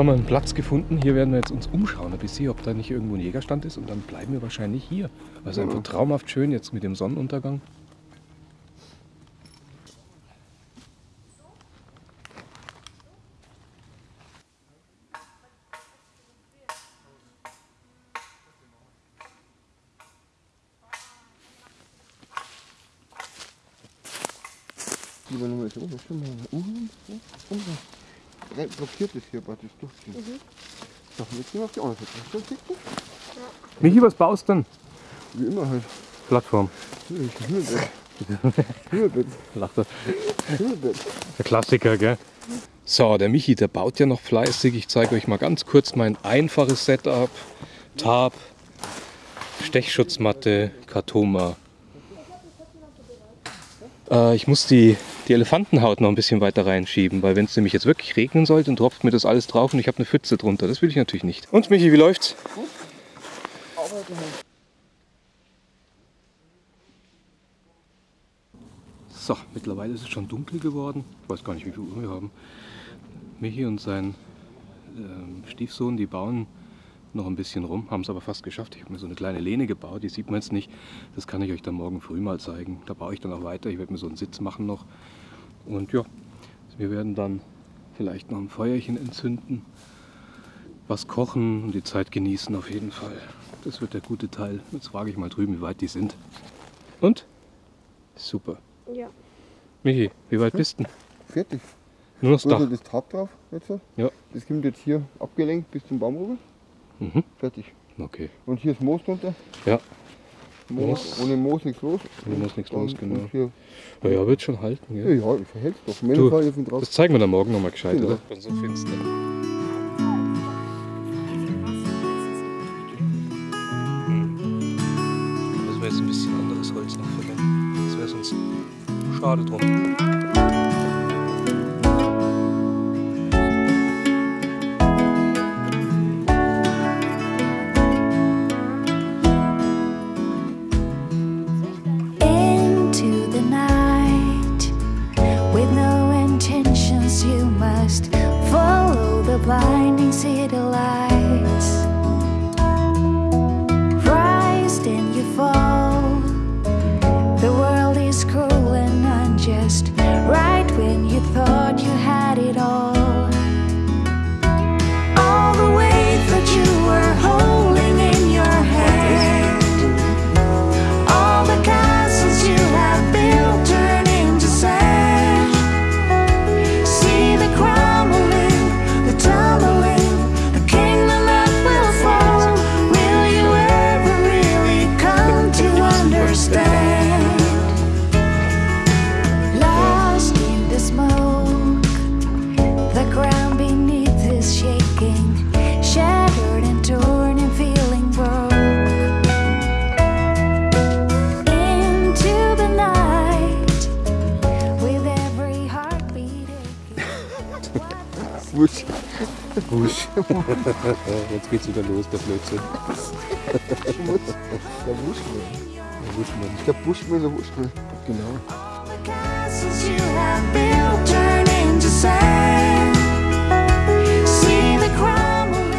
Haben wir einen Platz gefunden. Hier werden wir jetzt uns umschauen ein bisschen, ob da nicht irgendwo ein Jägerstand ist. Und dann bleiben wir wahrscheinlich hier. Also einfach traumhaft schön jetzt mit dem Sonnenuntergang. Lieber Nummer ist oben, schon mal. Uh, uh, uh. Blockiert es hier praktisch durchziehen. So, jetzt gehen wir auf die andere Seite. Sitzen? Michi, was baust du denn? Wie immer halt. Plattform. Hühnerbett. Lacht er. Der Klassiker, gell? So, der Michi, der baut ja noch fleißig. Ich zeige euch mal ganz kurz mein einfaches Setup. Tarp, Stechschutzmatte, Kartoma. Äh, ich muss die, die Elefantenhaut noch ein bisschen weiter reinschieben, weil wenn es nämlich jetzt wirklich regnen sollte, dann tropft mir das alles drauf und ich habe eine Pfütze drunter. Das will ich natürlich nicht. Und Michi, wie läuft's? So, mittlerweile ist es schon dunkel geworden. Ich weiß gar nicht, wie viel Uhr wir haben. Michi und sein ähm, Stiefsohn, die bauen noch ein bisschen rum, haben es aber fast geschafft. Ich habe mir so eine kleine Lehne gebaut, die sieht man jetzt nicht. Das kann ich euch dann morgen früh mal zeigen. Da baue ich dann auch weiter. Ich werde mir so einen Sitz machen noch. Und ja, wir werden dann vielleicht noch ein Feuerchen entzünden, was kochen und die Zeit genießen auf jeden Fall. Das wird der gute Teil. Jetzt frage ich mal drüben, wie weit die sind. Und? Super. Ja. Michi, wie weit bist du? denn? Fertig. Nur das Dach. noch das Tab drauf? Jetzt? Ja. Das kommt jetzt hier abgelenkt bis zum Baum rüber. Mhm. Fertig. Okay. Und hier ist Moos drunter. Ja, Moos. Ohne Moos nichts los. Ohne Moos nichts los, genau. Und ja, ja wird schon halten. ja, ja, ich verhält doch. Du. Das zeigen wir dann morgen nochmal gescheit, Genau. oder? Dann so finster. Müssen wir jetzt ein bisschen anderes Holz noch verwenden. Das wäre sonst schade drum. Jetzt geht's wieder los, der Blödsinn. Der Wuschmann. Der Wuschmann. Der Buschmann, der Wuschmann. Genau.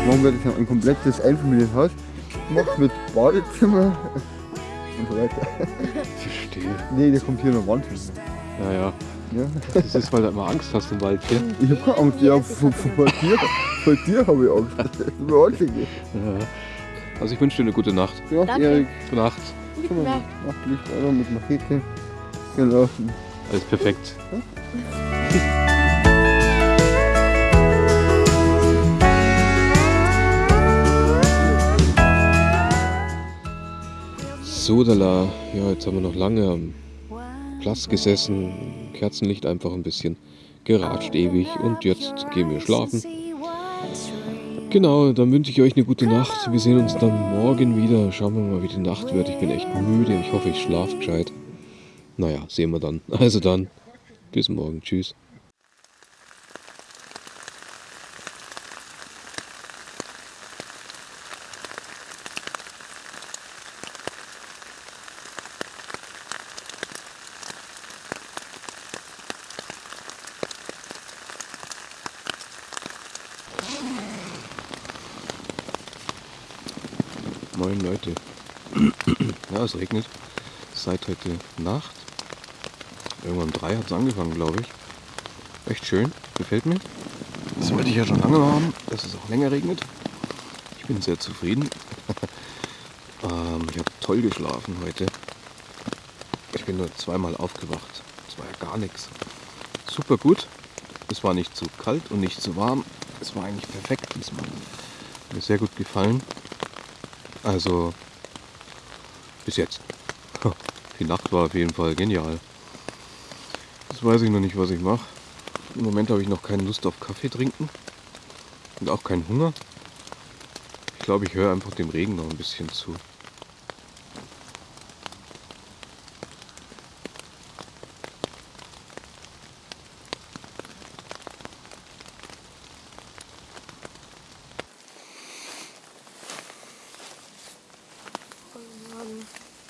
Morgen werde ich ein komplettes Einfamilienhaus gemacht mit Badezimmer und so weiter. Verstehe. Nee, der kommt hier noch Wand hin. Ja, ja. Ja. Das ist, weil du immer Angst hast im Wald, gell? Ich habe keine Angst, ja, vor, vor, vor dir, vor dir habe ich Angst. Das ist mir einzige. Ja. Also ich wünsche dir eine gute Nacht. Ja, Danke. Erik, Gute Nacht. komm mal, mach Licht an mit Machete. Genau. Alles perfekt. Sodala, ja, jetzt haben wir noch lange am Platz gesessen, Kerzenlicht einfach ein bisschen geratscht ewig und jetzt gehen wir schlafen. Genau, dann wünsche ich euch eine gute Nacht. Wir sehen uns dann morgen wieder. Schauen wir mal, wie die Nacht wird. Ich bin echt müde. Ich hoffe, ich schlafe gescheit. Naja, sehen wir dann. Also dann, bis morgen. Tschüss. Moin Leute. Ja, es regnet seit heute Nacht. Irgendwann um drei hat es angefangen, glaube ich. Echt schön, gefällt mir. Das wollte ich ja schon lange haben, dass es auch länger regnet. Ich bin sehr zufrieden. ähm, ich habe toll geschlafen heute. Ich bin nur zweimal aufgewacht. Das war ja gar nichts. Super gut. Es war nicht zu kalt und nicht zu warm. Es war eigentlich perfekt diesmal. Mir sehr gut gefallen. Also bis jetzt. Die Nacht war auf jeden Fall genial. Jetzt weiß ich noch nicht, was ich mache. Im Moment habe ich noch keine Lust auf Kaffee trinken und auch keinen Hunger. Ich glaube, ich höre einfach dem Regen noch ein bisschen zu.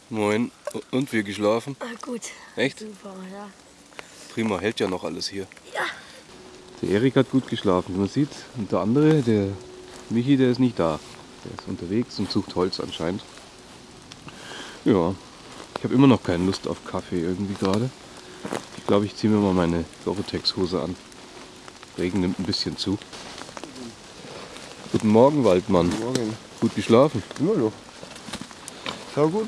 Moin. Und wie geschlafen? Ah, gut. Echt? Super, ja. Prima, hält ja noch alles hier. Ja. Der Erik hat gut geschlafen, wie man sieht. Und der andere, der Michi, der ist nicht da. Der ist unterwegs und sucht Holz anscheinend. Ja, ich habe immer noch keine Lust auf Kaffee irgendwie gerade. Ich glaube, ich ziehe mir mal meine Gore-Tex-Hose an. Regen nimmt ein bisschen zu. Guten Morgen, Waldmann. Morgen. Gut geschlafen? Immer noch. Schau gut.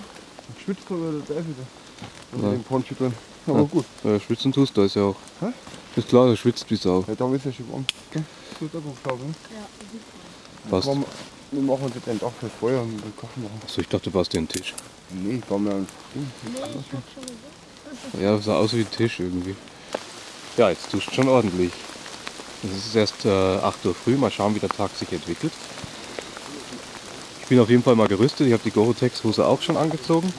Schwitzt aber der Teufel da. Unter Ja. dem Poncho drin. Aber Ja. gut. Ja, schwitzen tust du, ist ja auch. Hä? Ist klar, du schwitzt wie Sau. Ja, da ist ja schon warm. Gell? So, da Buchstaben. Passt. Wir wir machen uns jetzt ein Dach fürs Feuer und wir kochen machen. Achso, ich dachte, du baust dir einen Tisch. Nee, ich baue mir ein Ding. Ja, sah aus wie ein Tisch irgendwie. Ja, jetzt duscht schon ordentlich. Es ist erst äh, 8 Uhr früh, mal schauen, wie der Tag sich entwickelt. Ich bin auf jeden Fall mal gerüstet. Ich habe die Gore-Tex-Hose auch schon angezogen.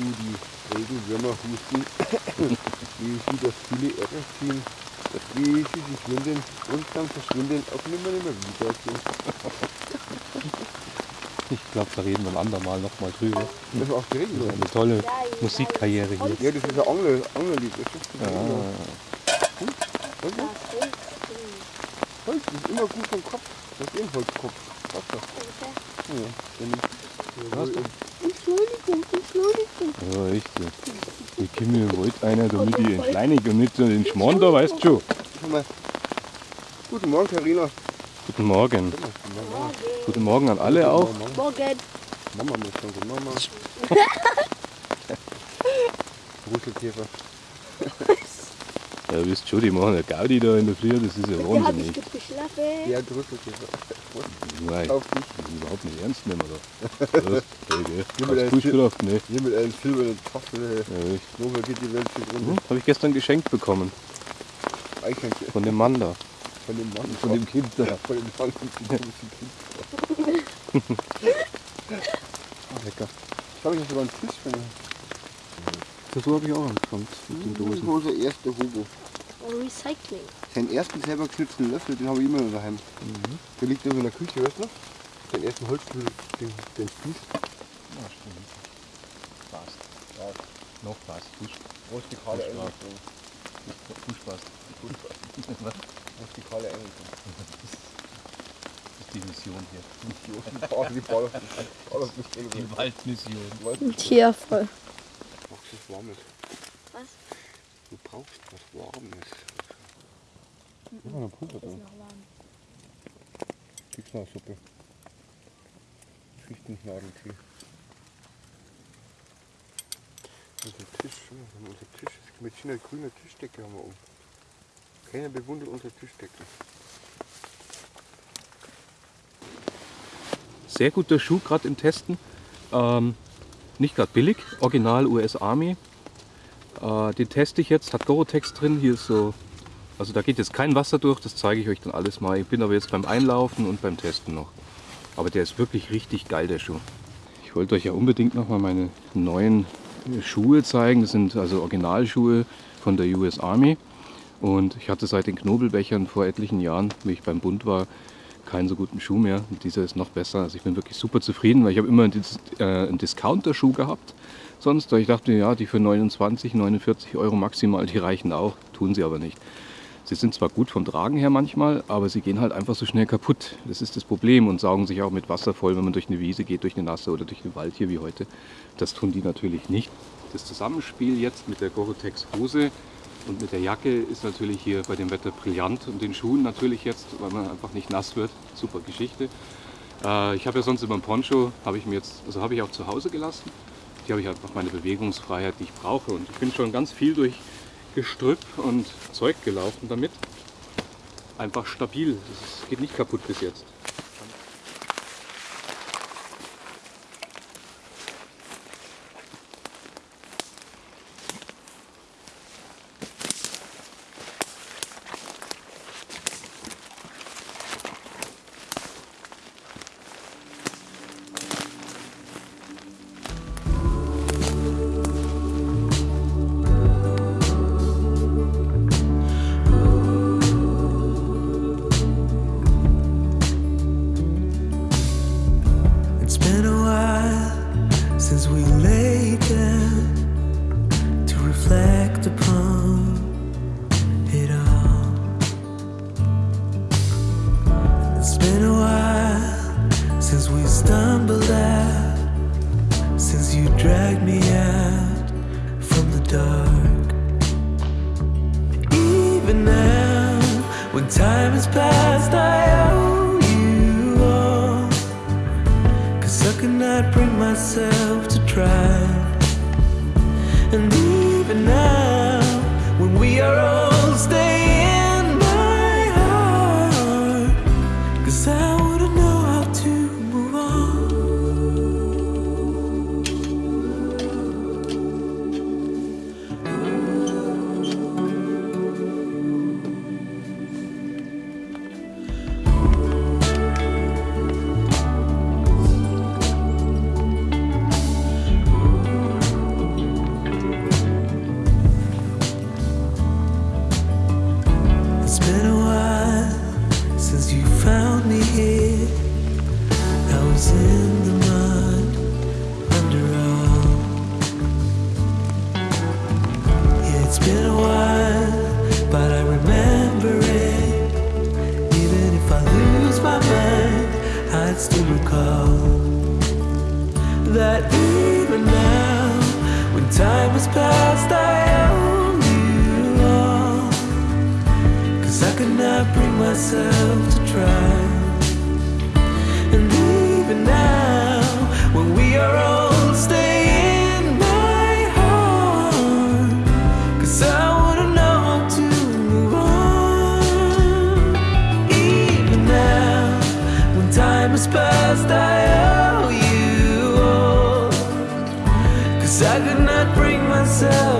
Du die Regenwürmer husten? Wie sie das viele Erde ziehen? Wie sie sich winden und dann verschwinden auch nimmer nimmer wiedersehen. Ich glaube, da reden wir ein andermal nochmal drüber. Das war auch die Regenwürmer. Eine tolle Musikkarriere hier. Ja, das ist ein Angler, Anglerlied. Das ist das Ja, Holz, Holz ist immer gut vom Kopf. Das ist eh ein Holzkopf. Doch. Ja, dann Hast du? Entschuldigung, Entschuldigung. Ja echt. Ja. Ich komme mir wollte einer, damit ich entschleunige und nicht so den Schmarrn da, weißt du schon. Guten Morgen, Karina. Guten Morgen. Guten Morgen an alle auch. Morgen. Mama muss guten Mama. Brüsselkäfer. Ja, wisst schon, die machen eine Gaudi da in der Früh, das ist ja Ja, wahnsinnig. Geschlafen. Der Brüsselkäfer. Nein, Auf dich. das ist überhaupt nicht ernst nehmen da. Was? Hey, gell? Hast dein Buschkraft, ne? Hier mit einem silbernen Tafel. Ja, geht die Welt zu Hm? Habe ich gestern geschenkt bekommen. Eichhörnchen. Von dem Mann da. Von dem Mann. Von dem Kind da. Ja, von dem Mann. Von dem Kind. Ah, lecker. Ich habe sogar einen Tisch von So habe ich auch angefangen mit den Das Dosen. war unser erster Hugo. Oh, Recycling. Seinen ersten selber geschnitzten Löffel, den habe ich immer noch daheim. Der liegt irgendwo in der Küche, weißt du noch? Den ersten Holzlöffel, den, den Spieß. Ja, stimmt. Passt. Noch passt. Fuß, Rustikale Fußball. Einrichtung. Fuß passt. Rustikale Einrichtung. Das ist die Mission hier. Oh, die nicht drin. Die Waldmission. Ja, voll. Du brauchst was Warmes. Was? Du brauchst was Warmes. Ich habe eine Pumpe drin. Tiefschnarsuppe. Fichtennadeltee. Unser Tisch, schau mal, wir haben unser Tisch. Mit einer grünen Tischdecke haben wir oben. Keiner bewundert unsere Tischdecke. Sehr guter Schuh, gerade im Testen. Ähm, nicht gerade billig, original US Army. Äh, den teste ich jetzt, hat Gore-Tex drin. Hier ist so, also da geht jetzt kein Wasser durch, das zeige ich euch dann alles mal. Ich bin aber jetzt beim Einlaufen und beim Testen noch. Aber der ist wirklich richtig geil, der Schuh. Ich wollte euch ja unbedingt noch mal meine neuen äh, Schuhe zeigen. Das sind also Originalschuhe von der US Army. Und ich hatte seit den Knobelbechern vor etlichen Jahren, wie ich beim Bund war, keinen so guten Schuh mehr. Und dieser ist noch besser. Also ich bin wirklich super zufrieden, weil ich habe immer einen, äh, Discounter-Schuh gehabt. Sonst, weil ich dachte, ja, die für 29, 49 Euro maximal, die reichen auch. Tun sie aber nicht. Sie sind zwar gut vom Tragen her manchmal, aber sie gehen halt einfach so schnell kaputt. Das ist das Problem und saugen sich auch mit Wasser voll, wenn man durch eine Wiese geht, durch eine nasse oder durch den Wald hier wie heute. Das tun die natürlich nicht. Das Zusammenspiel jetzt mit der Gorotex Hose und mit der Jacke ist natürlich hier bei dem Wetter brillant und den Schuhen natürlich jetzt, weil man einfach nicht nass wird. Super Geschichte. Äh, ich habe ja sonst immer ein Poncho, habe ich mir jetzt, also habe ich auch zu Hause gelassen. Hier habe ich einfach meine Bewegungsfreiheit, die ich brauche und ich bin schon ganz viel durch Gestrüpp und Zeug gelaufen damit. Einfach stabil, es geht nicht kaputt bis jetzt. Cause I not bring myself to try. And even now, when we are old, Still recall that even now, when time has passed, I owe you all. Cause I could not bring myself to try. And even now, when we myself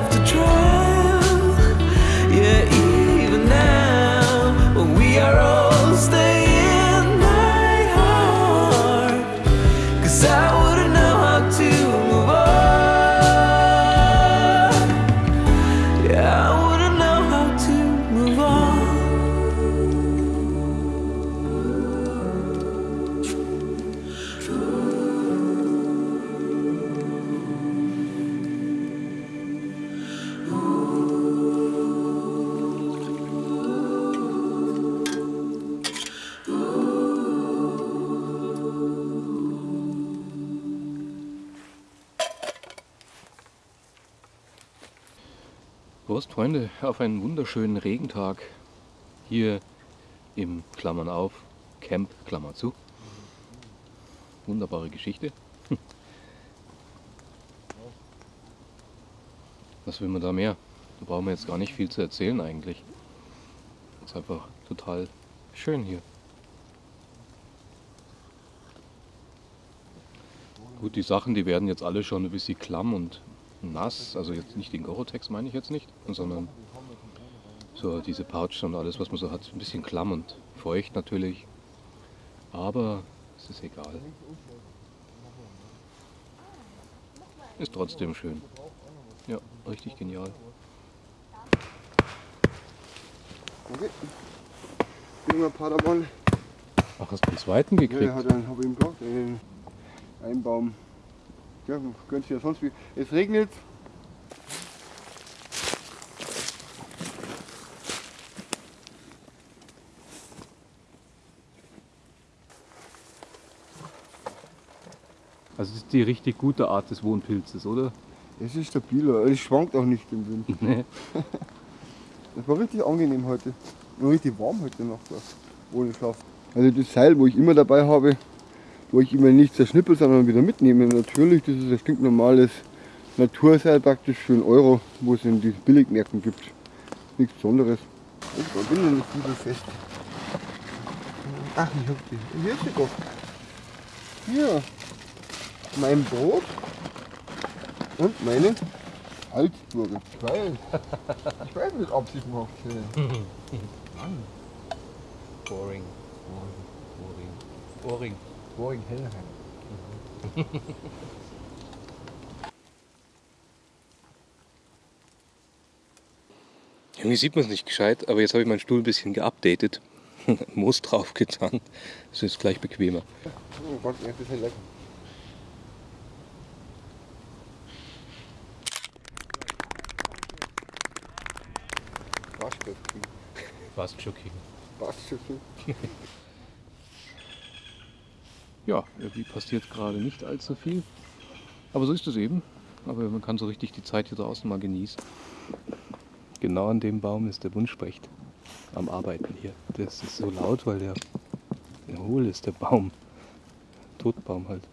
Freunde, auf einen wunderschönen Regentag hier im Klammern auf Camp, Klammer zu. Wunderbare Geschichte. Was will man da mehr? Da brauchen wir jetzt gar nicht viel zu erzählen eigentlich. ist einfach total schön hier. Gut, die Sachen, die werden jetzt alle schon ein bisschen klamm und nass. Also jetzt nicht den Gorotex meine ich jetzt nicht, sondern so diese Pouch und alles, was man so hat. Ein bisschen klamm und feucht natürlich. Aber es ist egal. Ist trotzdem schön. Ja, richtig genial. Okay. Junger Paderborn Ach, hast du einen zweiten Ja, gekriegt? der hat einen, hab ich gesagt, einen, einen Baum. Man könnte sich ja sonst wie. Es regnet. Also das ist die richtig gute Art des Wohnpilzes, oder? Es ist stabiler, es schwankt auch nicht im Wind. Nee. Das war richtig angenehm heute. War richtig warm heute Nacht, ohne Schlaf. Also das Seil, wo ich immer dabei habe, wo ich immer nicht zerschnippel, sondern wieder mitnehme. Natürlich, das ist ein stinknormales Naturseil praktisch für einen Euro, wo es in diesen Billigmärkten gibt. Nichts Besonderes. Ich bin noch nicht gut fest. Ach, ich hab die. Hier ist sie doch. Hier. Mein Brot und meine Halsburger. Ich weiß. Ich weiß nicht, ob sie es macht. Boring. Boring. Boring. Boring Hellheim. Irgendwie sieht man es nicht gescheit, aber jetzt habe ich meinen Stuhl ein bisschen geupdatet. Moos drauf getan. Das ist gleich bequemer. Oh Gott, ist ja lecker. Waschköpfchen. Shocking. Waschköpfchen. Ja, irgendwie passiert gerade nicht allzu viel. Aber so ist es eben. Aber man kann so richtig die Zeit hier draußen mal genießen. Genau an dem Baum ist der Buntspecht am Arbeiten hier. Das ist so laut, weil der, der hohl ist, der Baum. Totbaum halt.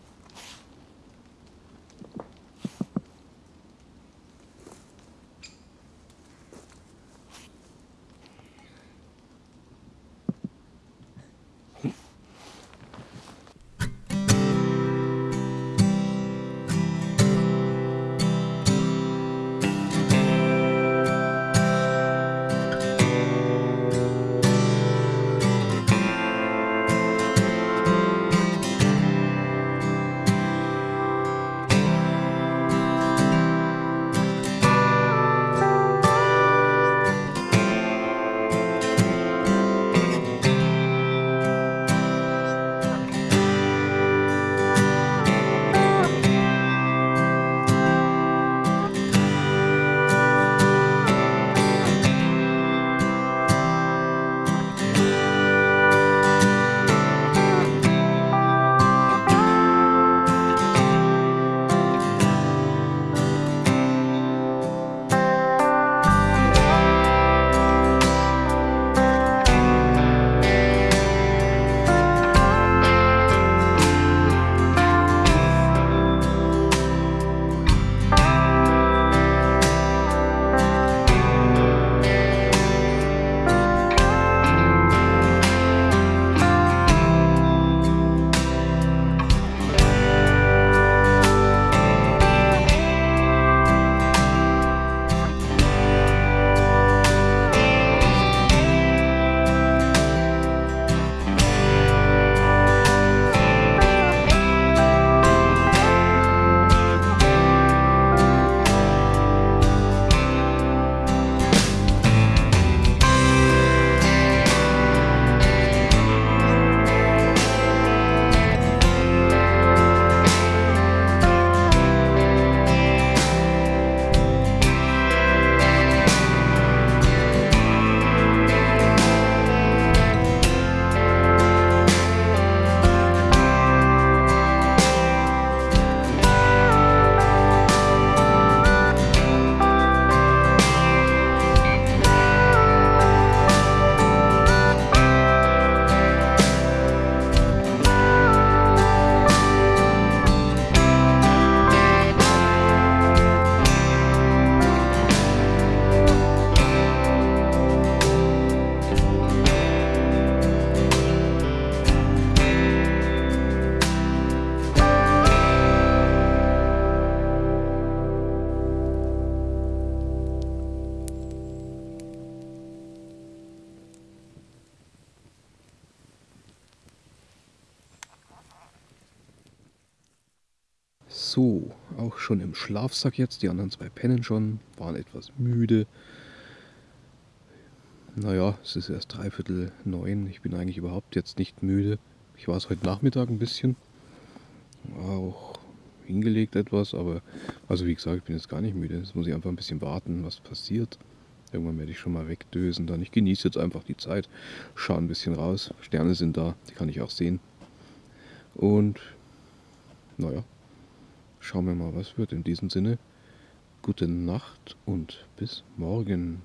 So, auch schon im Schlafsack jetzt. Die anderen zwei pennen schon, waren etwas müde. Naja, es ist erst dreiviertel neun. Ich bin eigentlich überhaupt jetzt nicht müde. Ich war es heute Nachmittag ein bisschen. Auch hingelegt etwas, aber also wie gesagt, ich bin jetzt gar nicht müde. Jetzt muss ich einfach ein bisschen warten, was passiert. Irgendwann werde ich schon mal wegdösen dann. Ich genieße jetzt einfach die Zeit, schaue ein bisschen raus. Sterne sind da, die kann ich auch sehen. Und naja, schauen wir mal, was wird. In diesem Sinne, gute Nacht und bis morgen.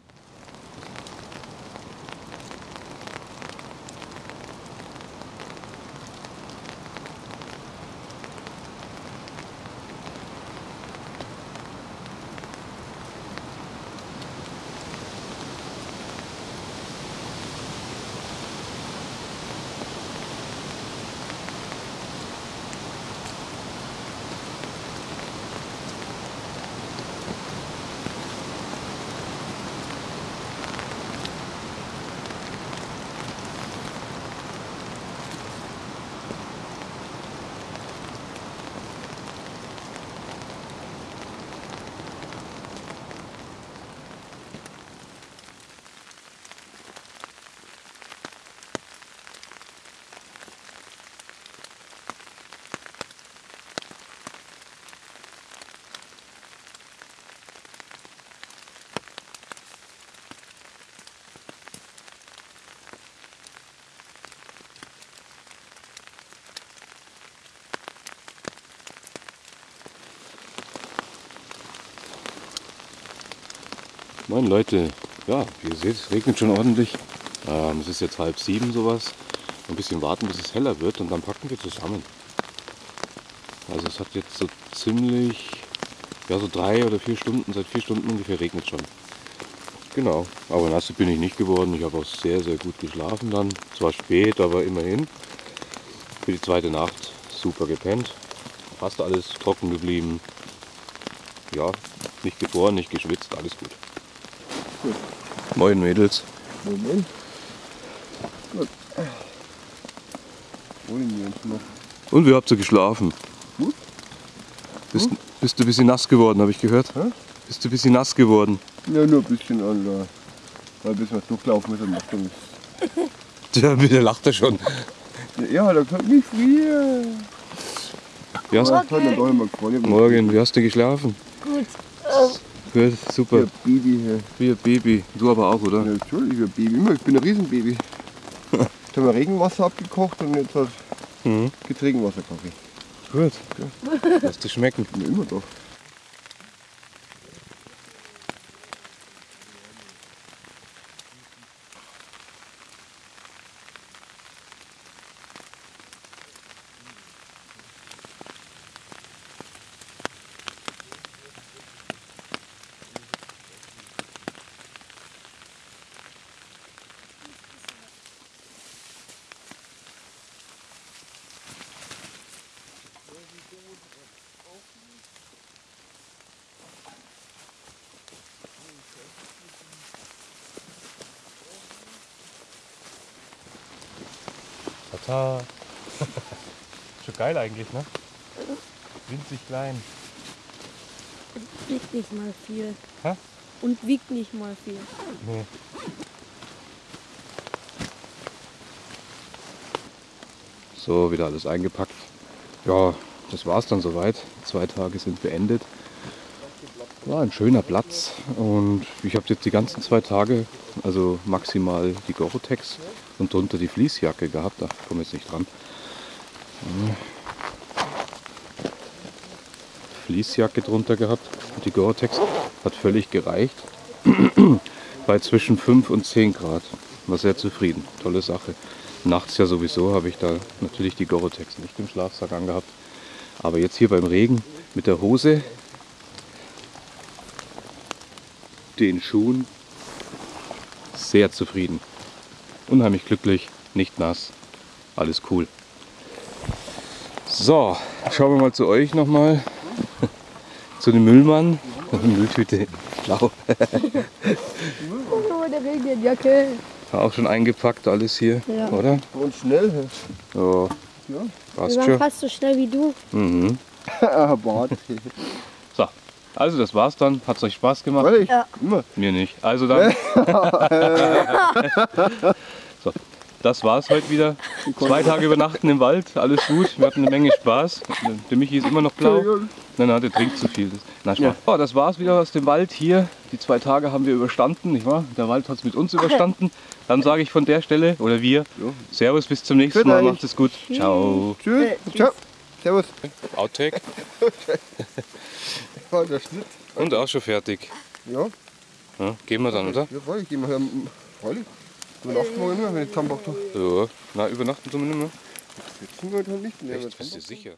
Moin Leute, ja, wie ihr seht, es regnet schon ordentlich. Ähm, es ist jetzt halb sieben sowas. Ein bisschen warten, bis es heller wird und dann packen wir zusammen. Also es hat jetzt so ziemlich, ja so drei oder vier Stunden, seit vier Stunden ungefähr regnet schon. Genau, aber nass bin ich nicht geworden. Ich habe auch sehr, sehr gut geschlafen dann. Zwar spät, aber immerhin. Für die zweite Nacht super gepennt. Fast alles trocken geblieben. Ja, nicht gefroren, nicht geschwitzt, alles gut. Moin Mädels. Moment. Gut. Wollen wir uns noch? Und wie habt ihr geschlafen? Gut. Bist, bist du ein bisschen nass geworden, habe ich gehört? Hä? Bist du ein bisschen nass geworden? Ja, nur ein bisschen an. Weil bis wir durchlaufen müssen, macht er nichts. Ja, wieder lacht er schon. Ja, da kommt nicht früher. Wie hast, Ja, gefreut. morgen, wie hast du geschlafen? Gut. Gut, super. Ja, Baby hier. Wie ein Baby. Du aber auch, oder? Ja, natürlich, ein Baby. Immer, Ich bin ein Riesenbaby. Jetzt haben wir Regenwasser abgekocht und jetzt hat Mhm. Regenwasserkaffee. Gut. Lass dir schmecken. Ja, immer doch. Tata. Schon geil eigentlich, ne? Winzig klein. Wiegt nicht mal viel. Hä? Und wiegt nicht mal viel. Nee. So, wieder alles eingepackt. Ja, das war's dann soweit. Zwei Tage sind beendet. War ein schöner Platz und ich habe jetzt die ganzen zwei Tage, also maximal die Gore-Tex und drunter die Fließjacke gehabt. Da komme ich jetzt nicht dran. Fließjacke drunter gehabt. Und die Gore-Tex hat völlig gereicht. Bei zwischen 5 und 10 Grad. War sehr zufrieden. Tolle Sache. Nachts ja sowieso habe ich da natürlich die Gore-Tex nicht im Schlafsack angehabt. Aber jetzt hier beim Regen mit der Hose, den Schuhen, sehr zufrieden. Unheimlich glücklich, nicht nass. Alles cool. So, schauen wir mal zu euch nochmal. zu dem Müllmann. Mülltüte, blau. Oh, der Regenjacke. Auch schon eingepackt alles hier, Ja. oder? Und schnell. So, Ja. Wir waren fast so schnell wie du. Mhm. So, also das war's dann. Hat's euch Spaß gemacht? Ja. Immer. Mir nicht. Also dann. Das war's heute wieder. Zwei Tage übernachten im Wald, alles gut. Wir hatten eine Menge Spaß. Der Michi ist immer noch blau. Nein, nein, der trinkt zu viel. Das, na, Spaß. Ja, das war's wieder aus dem Wald hier. Die zwei Tage haben wir überstanden, nicht wahr? Der Wald hat es mit uns überstanden. Dann sage ich von der Stelle, oder wir, Servus, bis zum nächsten Mal. Macht es gut. Ciao. Tschüss. Ciao. Servus. Outtake. War der Schnitt. Und auch schon fertig. Ja. Ja, gehen wir dann, oder? Ja, freilich. Gehen wir her. Übernachten wir immer, wenn ich Tambach tue. Ja, na, übernachten tun wir nicht mehr. Sitzen wir halt nicht. Echt, bist du sicher?